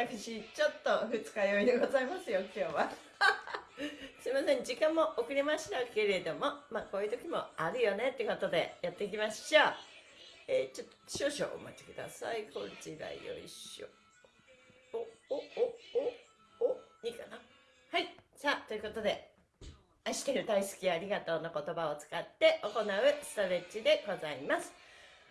私ちょっと二日酔いでございますよ今日は。すいません時間も遅れましたけれどもまあこういう時もあるよねってことでやっていきましょう。えー、ちょっと少々お待ちください。こちらよいしょ。おおおおおいいかな。はい。さあということで愛してる大好きありがとうの言葉を使って行うストレッチでございます。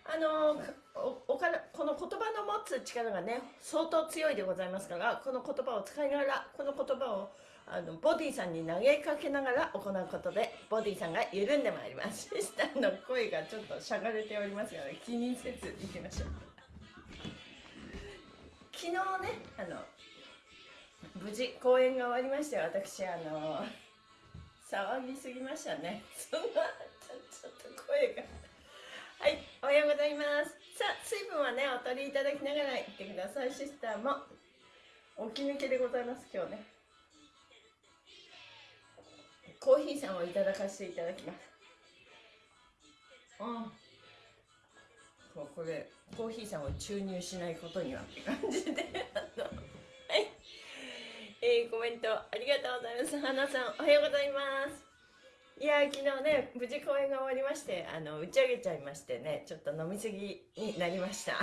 あのおおからこの言葉の持つ力がね相当強いでございますからこの言葉を使いながらこの言葉をあのボディさんに投げかけながら行うことでボディさんが緩んでまいります。シスターの声がちょっとしゃがれておりますので気にせずいきましょう。昨日ねあの無事公演が終わりまして私あの騒ぎすぎましたね。そんなちょっと声が。はいおはようございます。さあ水分はねお取りいただきながら行ってください。シスターも起き抜けでございます今日ね。コーヒーさんをいただかせていただきます。うんここれコーヒーさんを注入しないことにはって感じで。はい。えー、コメントありがとうございます。花さんおはようございますいや昨日ね無事公演が終わりましてあの打ち上げちゃいましてねちょっと飲みすぎになりました。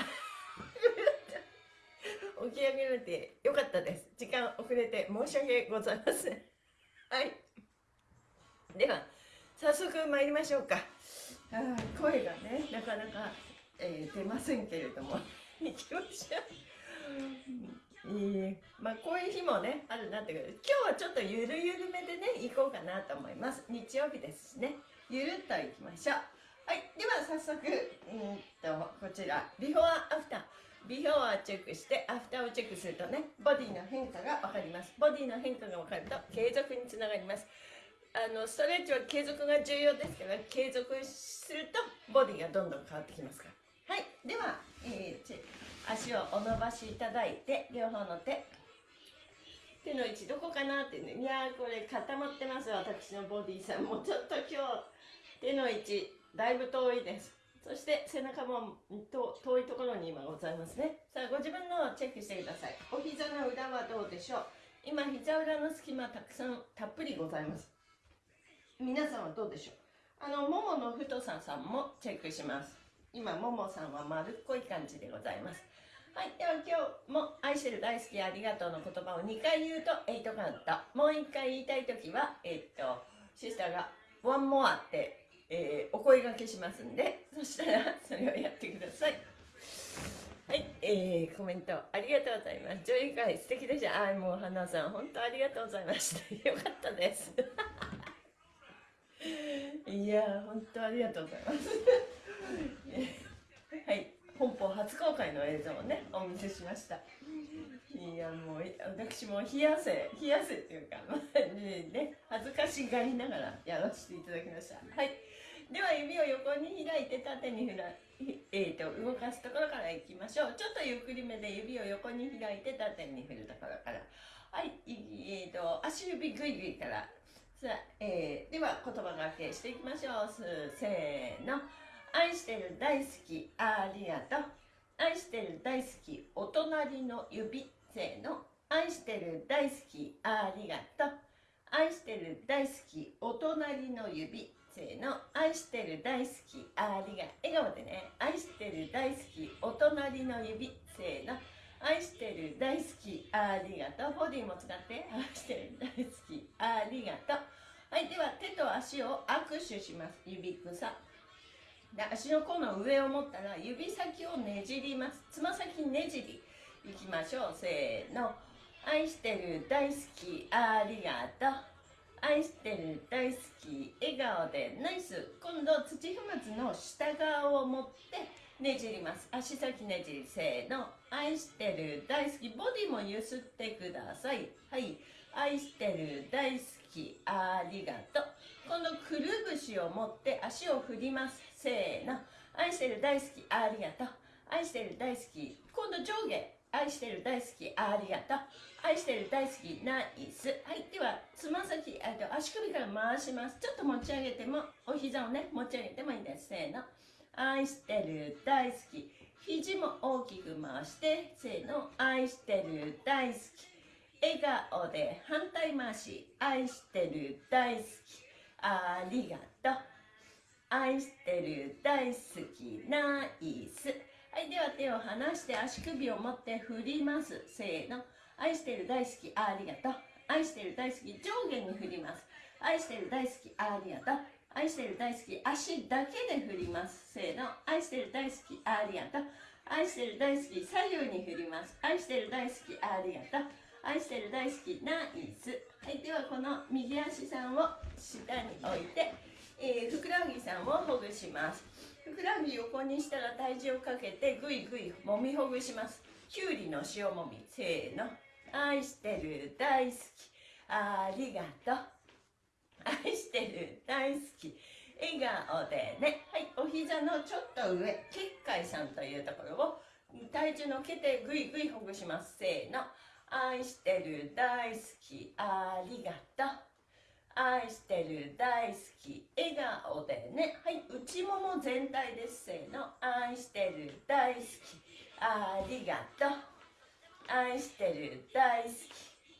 起き上げられてよかったです。時間遅れて申し訳ございません。はい。では早速参りましょうか。あ声がねなかなか、えー、出ませんけれども。行きましょう、えー、まあこういう日もねあるなって今日はちょっとゆるゆるめでね行こうかなと思います。日曜日ですしね。ゆるっと行きましょう。はいでは早速うんとこちら。ビフォーアフター。ビフォーをチェックしてアフターをチェックするとねボディの変化が分かります。ボディの変化が分かると継続につながります。あのストレッチは継続が重要ですから継続するとボディがどんどん変わってきますから。はいでは、えー、足をお伸ばしいただいて両方の手手の位置どこかなってね。いやーこれ固まってます私のボディさんも。うちょっと今日手の位置だいぶ遠いです。そして背中も遠いところに今ございますね。さあご自分のチェックしてください。お膝の裏はどうでしょう。今膝裏の隙間たくさんたっぷりございます。皆さんはどうでしょう。あのももの太ささんもチェックします。今ももさんは丸っこい感じでございます。はいでは今日も愛してる大好きありがとうの言葉を2回言うと8カウントもう1回言いたい時はえー、っとシスターがワンモアって、えー、お声がけしますんでそしたらそれをやってくださいはい、えー、コメントありがとうございます。上映会素敵でした。あ、もう花さん、本当ありがとうございました。よかったです。いや本当ありがとうございます はい本邦初公開の映像をねお見せしました。いやもう私も冷やせ冷やせっていうかまあね恥ずかしがりながらやらせていただきました。はい。では指を横に開いて縦にふらえーと、動かすところからいきましょう。ちょっとゆっくりめで指を横に開いて縦に振るところから。はい。えーと足指ぐいぐいから。さあ、えー、では言葉がけしていきましょう。せーの。愛してる大好きありがとう。愛してる大好きお隣の指せーの。愛してる大好きありがとう。愛してる大好きお隣の指せーの。愛してる大好きありが笑顔でね。愛してる大好きお隣の指せーの。愛してる大好きありがとう。ボディも使って。愛してる大好きありがとう。はいでは手と足を握手します。指草。で足の甲の上を持ったら指先をねじります。つま先ねじり。いきましょう。せーの。愛してる大好きありがとう。愛してる大好き笑顔で。ナイス。今度土踏まずの下側を持ってねじります。足先ねじり。せーの。愛してる大好きボディもゆすってください。はい。愛してる大好きありがとう。今度くるぶしを持って足を振ります。せーの。愛してる大好きありがとう。愛してる大好き今度上下。愛してる大好きありがとう。愛してる大好きナイス。はいではつま先あと足首から回します。ちょっと持ち上げてもお膝をね持ち上げてもいいです。せーの。愛してる大好き。肘も大きく回してせーの。愛してる大好き。笑顔で反対回し。愛してる大好き。ありがとう。愛してる大好きナイスはいでは手を離して足首を持って振ります。せーの。愛してる大好きありがとう。愛してる大好き上下に振ります。愛してる大好きありがとう。愛してる大好き足だけで振ります。せーの。愛してる大好きありがとう。愛してる大好き左右に振ります。愛してる大好きありがとう。愛してる大好きナイスはいではこの右足さんを下に置いて、えー、ふくらはぎさんをほぐします。ふくらはぎ横にしたら体重をかけてぐいぐいもみほぐします。きゅうりの塩もみ。せーの。愛してる大好き。ありがとう。愛してる大好き。笑顔でね。はいお膝のちょっと上。結界さんというところを体重のけてぐいぐいほぐします。せーの。愛してる大好き。ありがとう。愛してる大好き笑顔でね。はい内もも全体ですせーの。愛してる大好き。ありがとう。愛してる大好き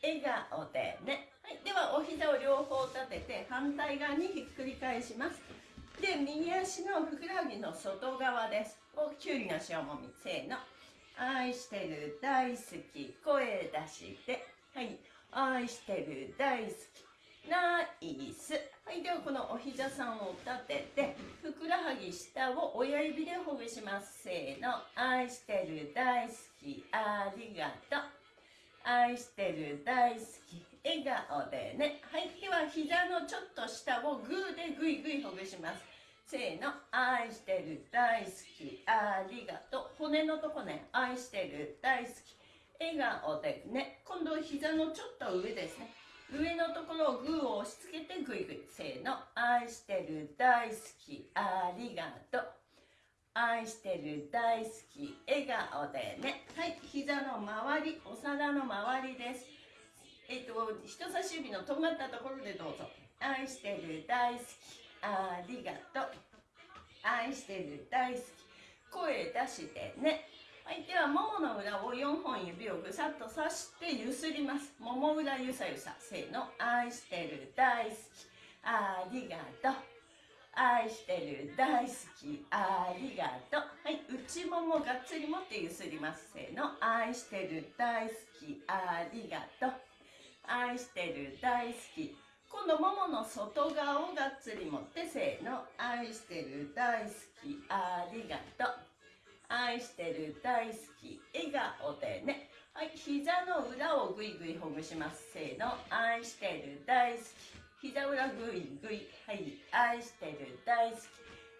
笑顔でね。はい、ではお膝を両方立てて反対側にひっくり返します。で右足のふくらはぎの外側です。をきゅうりの塩もみ。せーの。愛してる大好き。声出して。はい愛してる大好き。ナイスはいではこのお膝さんを立ててふくらはぎ下を親指でほぐします。せーの。愛してる大好きありがとう。愛してる大好き笑顔でね。はいでは膝のちょっと下をグーでぐいぐいほぐします。せーの。愛してる大好きありがとう。骨のとこね。愛してる大好き笑顔でね。今度膝のちょっと上ですね。上のところをグーを押し付けてぐいぐいせーの。愛してる大好き。ありがとう。愛してる大好き。笑顔でね。はい。膝の周りお皿の周りです。えっ、と人差し指のとんがったところでどうぞ。愛してる大好き。ありがとう。愛してる大好き。声出してね。ではももの裏を4本指をぐさっと刺してゆすります。もも裏ゆさゆさ。せーの。愛してる大好き。ありがとう。愛してる大好き。ありがとう。はい。内ももがっつり持ってゆすります。せーの。愛してる大好き。ありがとう。愛してる大好き。今度ももの外側をがっつり持ってせーの。愛してる大好き。ありがとう。愛してる大好き笑顔でね。はい膝の裏をぐいぐいほぐします。せーの。愛してる大好き。膝裏ぐいぐいはい愛してる大好き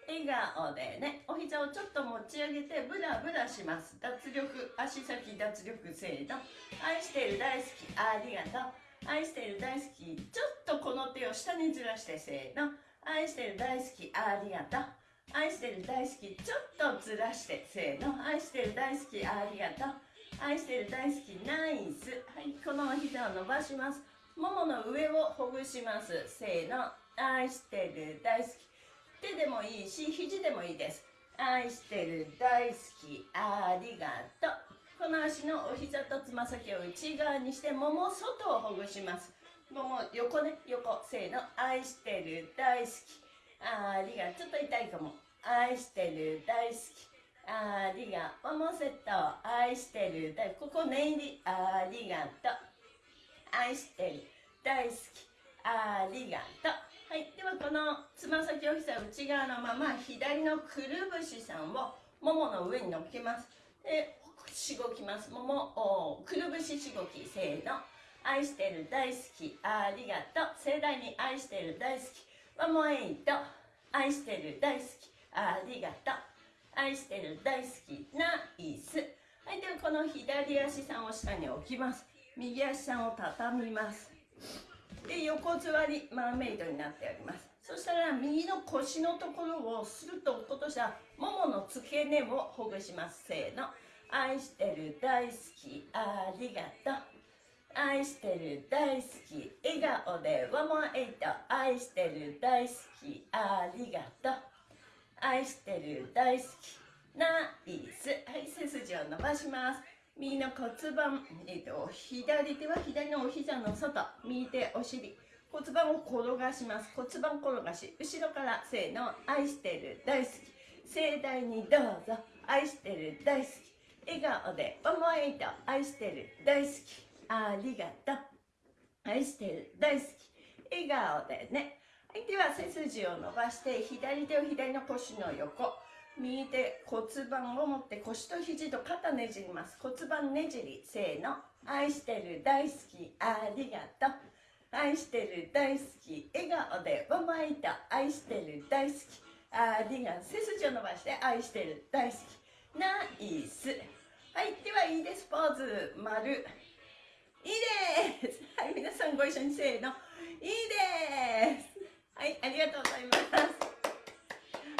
笑顔でね。お膝をちょっと持ち上げてブラブラします。脱力。足先脱力せーの。愛してる大好き。ありがとう。愛してる大好き。ちょっとこの手を下にずらしてせーの。愛してる大好き。ありがとう。愛してる大好きちょっとずらしてせーの。愛してる大好きありがとう。愛してる大好きナイス。はいこの膝を伸ばします。ももの上をほぐします。せーの。愛してる大好き。手でもいいし肘でもいいです。愛してる大好きありがとう。この足のお膝とつま先を内側にしてもも外をほぐします。もも横ね横。せーの。愛してる大好き。ありがちょっと痛いかも。愛してる大好き。ありがとうももセット愛してる大ここ念入りありがと。う愛してる大好き。ありがと。うはいではこのつま先お膝内側のまま左のくるぶしさんをももの上に乗っけます。でしごきます。ももくるぶししごきせーの。愛してる大好き。ありがと。う盛大に愛してる大好き。ワンモエイト愛してる大好き。ありがとう。愛してる大好き。ナイス。はいではこの左足さんを下に置きます。右足さんを畳みます。で横座りマーメイドになっております。そしたら右の腰のところをスルッと落っことしたももの付け根をほぐします。せーの。愛してる大好き。ありがとう。愛してる大好き笑顔でワンモアエイト愛してる大好きありがとう。愛してる大好きナイス。はい背筋を伸ばします。右の骨盤、えーと、左手は左のお膝の外。右手お尻。骨盤を転がします。骨盤転がし。後ろからせーの。愛してる大好き。盛大にどうぞ。愛してる大好き。笑顔で思いと愛してる大好き。ありがとう。愛してる。大好き。笑顔でね。はいでは背筋を伸ばして左手を左の腰の横。右手骨盤を持って腰と肘と肩ねじります。骨盤ねじりせーの。愛してる。大好き。ありがとう。愛してる。大好き。笑顔でわまいた愛してる。大好き。ありがとう。背筋を伸ばして愛してる。大好き。ナイス。はいではいいです。ポーズ。丸。いいです。はい皆さんご一緒にせーの。いいです。はいありがとうございます。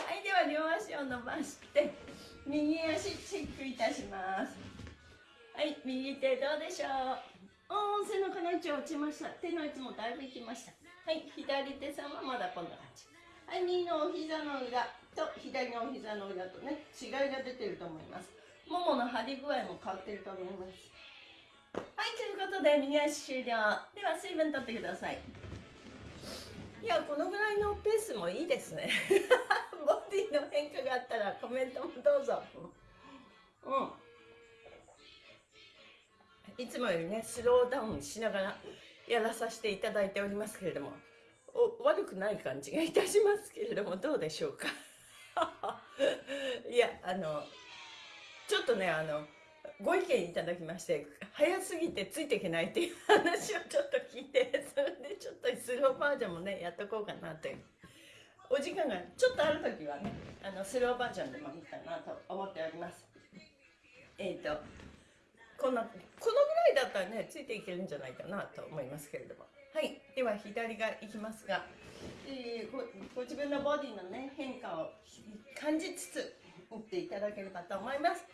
はいでは両足を伸ばして右足チェックいたします。はい右手どうでしょう？おー背中の位置落ちました。手の位置もだいぶいきました。はい左手さんはまだこんな感じはい右のお膝の裏と左のお膝の裏とね違いが出てると思います。ももの張り具合も変わってると思います。はいということで右足終了。では水分取ってください。いやこのぐらいのペースもいいですね。ボディの変化があったらコメントもどうぞ。うん。いつもよりねスローダウンしながらやらさせていただいておりますけれどもお悪くない感じがいたしますけれどもどうでしょうか？いやあのちょっとねあのご意見いただきまして早すぎてついていけないっていう話をちょっと聞いてそれでちょっとスローバージョンもねやっとこうかなという。お時間がちょっとある時はねあのスローバージョンでもいいかなと思っております。えっ、ー、とこんなこのぐらいだったらねついていけるんじゃないかなと思いますけれども。はいでは左がいきますが、えー、ごご自分のボディのね変化を感じつつ打っていただければと思います。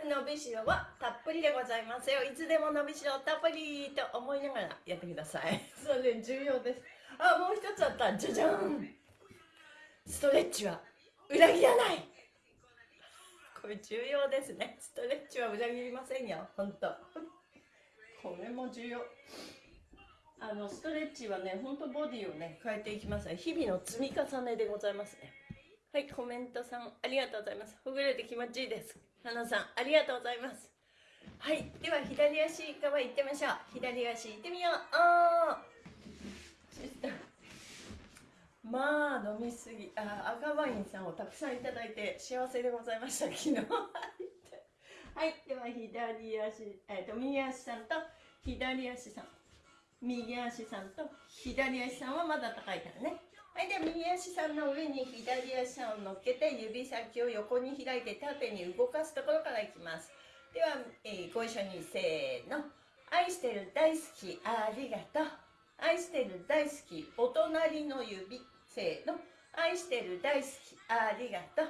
伸びしろはたっぷりでございますよ。いつでも伸びしろたっぷりと思いながらやってください。それ重要です。あもう一つあった。じゃじゃん。ストレッチは裏切らない。これ重要ですね。ストレッチは裏切りませんよ。本当。これも重要。あのストレッチはね本当ボディをね変えていきますね。日々の積み重ねでございますね。はいコメントさんありがとうございます。ほぐれて気持ちいいです花さんありがとうございます。はいでは左足側行ってみましょう。左足行ってみよう。まあ飲みすぎ。あ赤ワインさんをたくさんいただいて幸せでございました。昨日。はい。では左足、えーと、右足さんと左足さん。右足さんと左足さんはまだ高いからね。はいでは右足さんの上に左足を乗っけて指先を横に開いて縦に動かすところからいきます。では、えー、ご一緒にせーの。愛してる大好きありがとう。愛してる大好きお隣の指。せーの。愛してる大好きありがとう。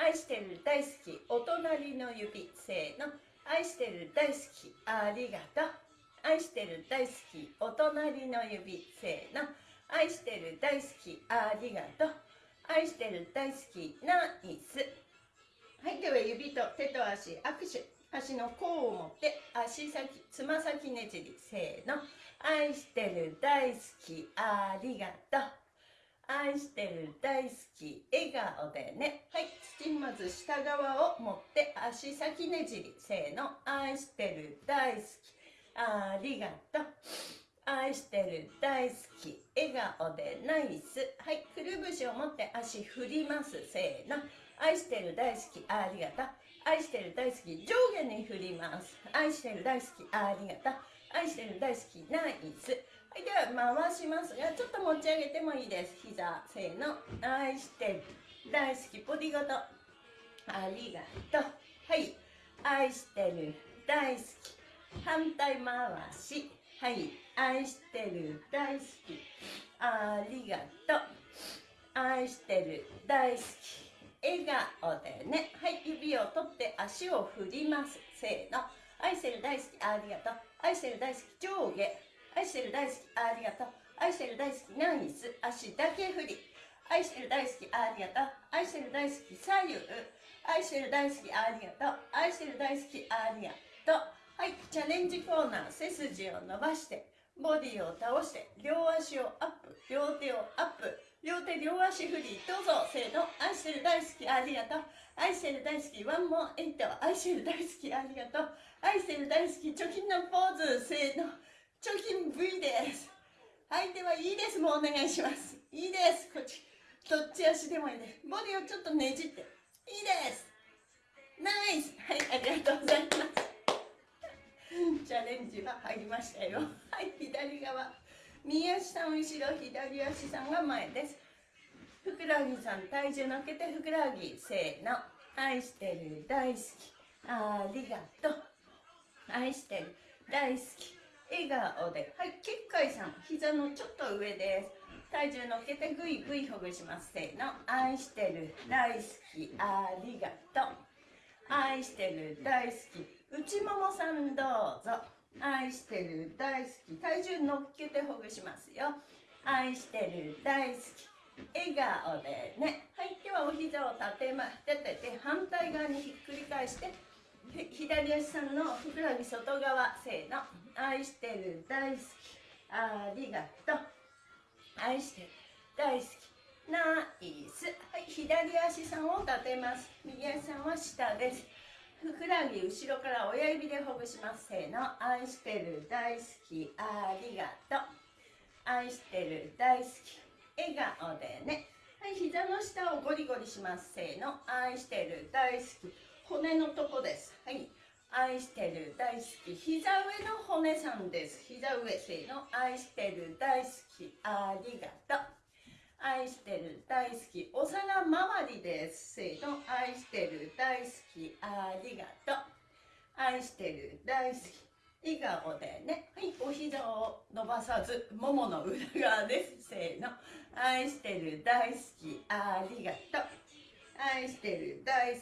愛してる大好きお隣の指。せーの。愛してる大好きありがとう。愛してる大好きお隣の指。せーの。愛してる大好きありがとう。愛してる大好きナイス。はいでは指と手と足握手。足の甲を持って足先つま先ねじりせーの。愛してる大好きありがとう。愛してる大好き笑顔でね。はい土まず下側を持って足先ねじりせーの。愛してる大好きありがとう。愛してる大好き笑顔でナイス。はいくるぶしを持って足振ります。せーの。愛してる大好きありがとう。愛してる大好き上下に振ります。愛してる大好きありがとう。愛してる大好きナイス。はいでは回しますがちょっと持ち上げてもいいです。膝せーの。愛してる大好きボディごと。ありがとう。はい。愛してる大好き反対回し。はい愛してる大好き。ありがとう。愛してる大好き。笑顔でね。はい指を取って足を振ります。せーの。愛してる大好き。ありがとう。愛してる大好き上下。愛してる大好きありがとう。愛してる大好きナイス。足だけ振り。愛してる大好きありがとう。愛してる大好き左右。愛してる大好きありがとう。愛してる大好きありがとう。はいチャレンジコーナー背筋を伸ばしてボディを倒して両足をアップ両手をアップ。両手両足振りどうぞせーの。愛してる大好きありがとう。愛してる大好きワンモンエイト。愛してる大好きありがとう。愛してる大好き貯金のポーズ。せーの。貯金 V です。はいではいいです。もうお願いします。いいです。こっち。どっち足でもいいですボディをちょっとねじって。いいです。ナイス。はいありがとうございます。チャレンジは入りましたよ。はい左側。右足さん後ろ左足さんが前です。ふくらはぎさん体重乗っけてふくらはぎせーの。愛してる大好き。ありがとう。愛してる大好き。笑顔で。はい結界さん膝のちょっと上です。体重乗っけてぐいぐいほぐします。せーの。愛してる大好き。ありがとう。愛してる大好き内ももさんどうぞ。愛してる大好き。体重乗っけてほぐしますよ。愛してる大好き。笑顔でね。はい。ではお膝を立てま立てて反対側にひっくり返して左足さんのふくらはぎ外側せーの。愛してる大好き。ありがとう。愛してる大好き。ナイス。はい。左足さんを立てます。右足さんは下です。ふくらはぎ後ろから親指でほぐします。せーの。愛してる大好き。ありがとう愛してる大好き。笑顔でね。はい。膝の下をゴリゴリします。せーの。愛してる大好き。骨のとこです。はい。愛してる大好き。膝上の骨さんです。膝上。せーの。愛してる大好き。ありがとう。愛してる大好き。お皿周りですせーの愛してる大好き。ありがとう。愛してる大好き。笑顔でね。はいお膝を伸ばさずももの裏側です。せーの。愛してる大好き。ありがとう。愛してる大好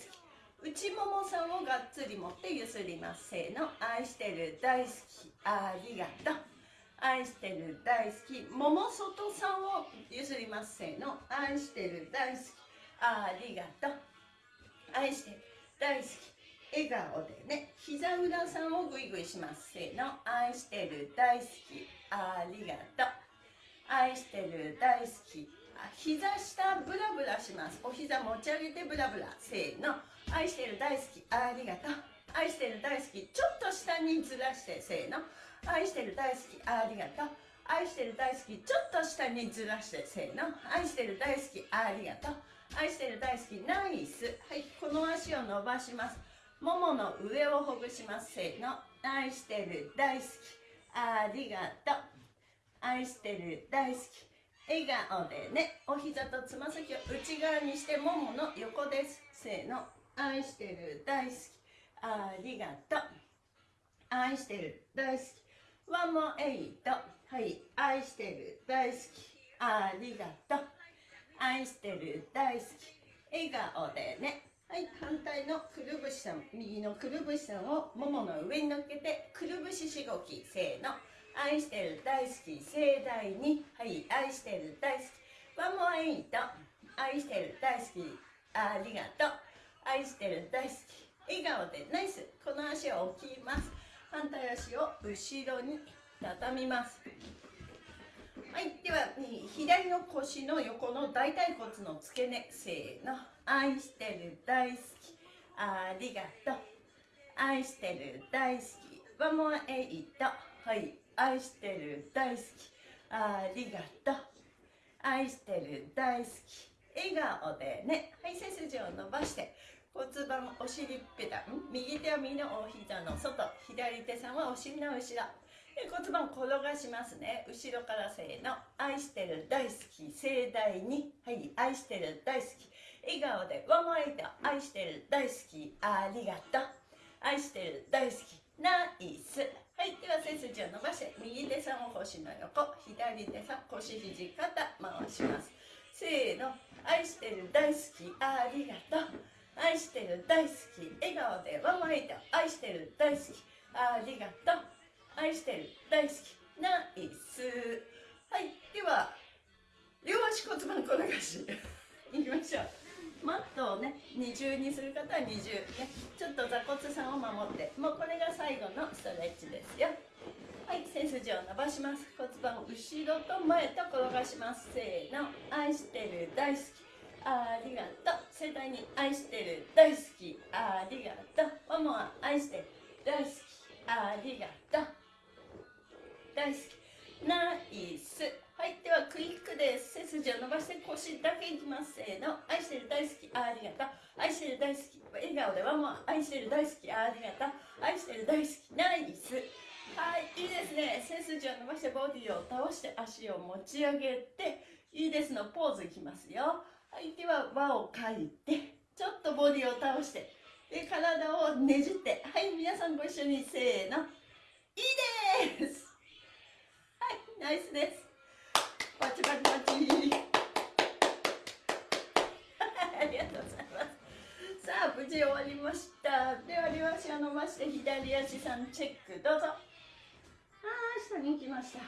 き。内ももさんをがっつり持ってゆすります。せーの。愛してる大好き。ありがとう。愛してる大好き。もも外さんをゆすります。せーの。愛してる大好き。ありがとう愛してる大好き。笑顔でね。膝裏さんをグイグイします。せーの。愛してる大好き。ありがとう。愛してる大好き。膝下ブラブラします。お膝持ち上げてブラブラ。せーの。愛してる大好き。ありがとう。愛してる大好き。ちょっと下にずらして。せーの。愛してる大好きありがとう。愛してる大好きちょっと下にずらしてせーの。愛してる大好きありがとう。愛してる大好きナイス。はいこの足を伸ばします。ももの上をほぐしますせーの。愛してる大好きありがとう。愛してる大好き笑顔でね。お膝とつま先を内側にしてももの横ですせーの。愛してる大好きありがとう。愛してる大好きワンモエイト。はい。愛してる。大好き。ありがとう。愛してる。大好き。笑顔でね。はい。反対のくるぶしさん。右のくるぶしさんをももの上に乗っけてくるぶししごきせーの。愛してる。大好き。盛大に。はい。愛してる。大好き。ワンモエイト。愛してる。大好き。ありがとう。愛してる。大好き。笑顔で。ナイス。この足を置きます。反対足を後ろに畳みます。はい。では左の腰の横の大腿骨の付け根せーの。愛してる大好き。ありがとう。愛してる大好き。ワンモアエイト。はい。愛してる大好き。ありがとう。愛してる大好き。笑顔でね。はい。背筋を伸ばして。骨盤お尻っぺた。右手は右のお膝の。外左手さんはお尻の後ろ。骨盤転がしますね。後ろからせーの。愛してる大好き盛大に。はい愛してる大好き。笑顔でワンモエイト愛してる大好き。ありがとう。愛してる大好き。ナイス。はいでは背筋を伸ばして右手さんを腰の横。左手さん腰肘肩回します。せーの。愛してる大好き。ありがとう。愛してる大好き笑顔でワンワイト愛してる大好き。ありがとう。愛してる大好き。ナイス。はい。では両足骨盤転がし。いきましょう。マットをね二重にする方は二重。ねちょっと座骨さんを守って。もうこれが最後のストレッチですよ。はい背筋を伸ばします。骨盤後ろと前と転がします。せーの。愛してる大好き。ありがとう。盛大に愛してる大好き。ありがとう。ママは愛してる。大好き。ありがとう。大好き。ナイス。はいではクイックです背筋を伸ばして腰だけいきます。せーの。愛してる大好き。ありがとう。愛してる大好き。笑顔でワンワン愛してる大好き。ありがとう。愛してる大好き。ナイス。はいいいですね。背筋を伸ばしてボディを倒して足を持ち上げていいですのポーズいきますよ。はいでは輪を描いてちょっとボディを倒してで体をねじってはい皆さんご一緒にせーのいいですはいナイスです。パチパチパチ。ありがとうございます。さあ、無事終わりました。では、両足を伸ばして、左足さんチェック、どうぞ。あー、下に行きました。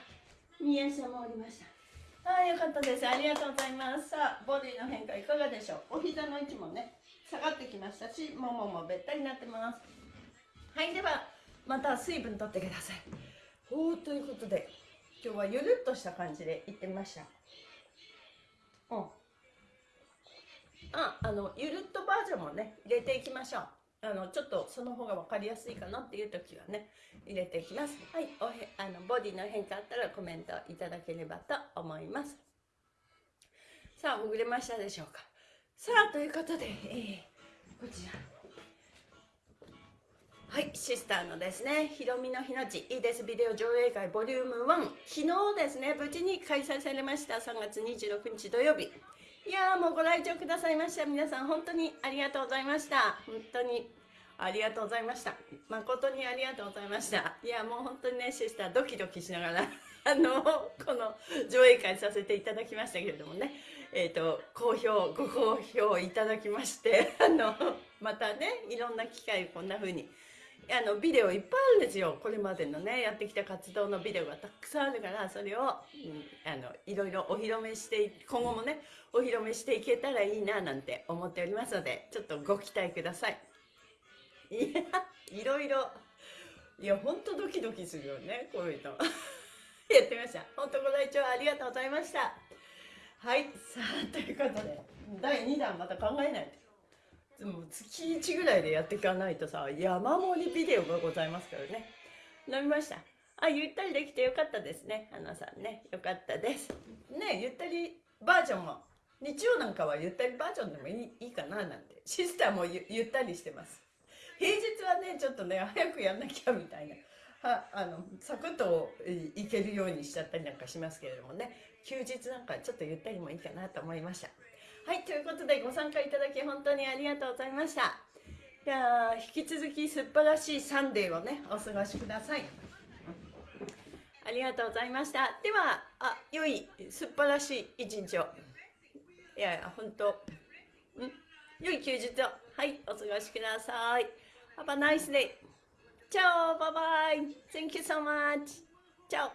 右足も降りました。あー、よかったです。ありがとうございます。さあ、ボディの変化いかがでしょう？お膝の位置もね、下がってきましたし、もももべったりになってます。はい、では、また水分とってください。おー、ということで、今日はゆるっとした感じで行ってみましたうんああのゆるっとバージョンもね入れていきましょうあのちょっとその方が分かりやすいかなっていう時はね入れていきます。はいおへあのボディの変化あったらコメントいただければと思います。さあほぐれましたでしょうか。さあということで、えー、こちら。はい、シスターのですね、ひろみの日のち、いいですビデオ上映会ボリューム1、昨日ですね、無事に開催されました、3月26日土曜日。いやもうご来場くださいました。皆さん本当にありがとうございました。本当にありがとうございました。誠にありがとうございました。いや、もう本当にね、シスタードキドキしながら、あの、この上映会させていただきましたけれどもね、えっ、ー、と、好評、ご好評いただきまして、あの、またね、いろんな機会こんな風にあのビデオいっぱいあるんですよ。これまでのねやってきた活動のビデオがたくさんあるからそれを、うん、あのいろいろお披露目して今後もねお披露目していけたらいいななんて思っておりますのでちょっとご期待ください。いやいろいろ。いやほんとドキドキするよねこういうの。やってみました。本当ご来場ありがとうございました。はいさあということで第2弾また考えないと。もう月1ぐらいでやっていかないとさ山盛りビデオがございますからね。飲みました。あゆったりできてよかったですね。花さんね。よかったです。ねゆったりバージョンも。日曜なんかはゆったりバージョンでもいいいいかななんて。シスターもゆゆったりしてます。平日はねちょっとね早くやんなきゃみたいな。はあのサクッといけるようにしちゃったりなんかしますけれどもね。休日なんかちょっとゆったりもいいかなと思いました。はい、ということでご参加いただき本当にありがとうございました。いや引き続き素晴らしいサンデーをね、お過ごしください。ありがとうございました。では、あ、良い、素晴らしい一日を。いやいや、本当。ん？良い休日を。はい、お過ごしください。Have a nice day. チャオバイバイ Thank you so much. チャオ